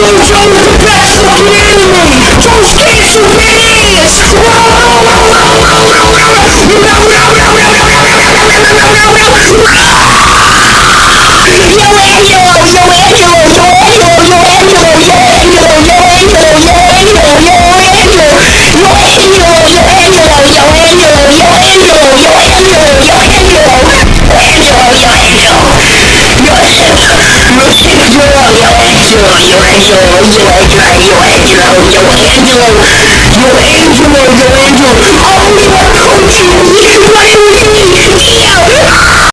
know Joe's the best fucking Angelo, Angelo, Angelo, Angelo, Angelo, Angelo,